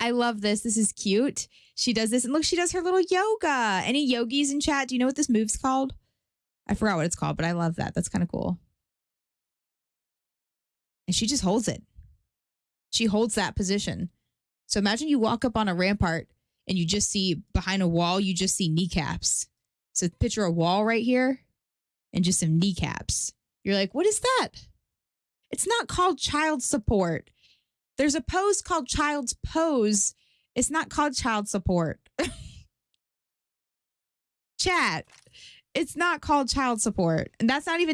I love this. This is cute. She does this and look, she does her little yoga. Any yogis in chat? Do you know what this move's called? I forgot what it's called, but I love that. That's kind of cool. And she just holds it. She holds that position. So imagine you walk up on a rampart and you just see behind a wall, you just see kneecaps. So picture a wall right here and just some kneecaps. You're like, what is that? It's not called child support. There's a pose called child's pose. It's not called child support. Chat. It's not called child support. And that's not even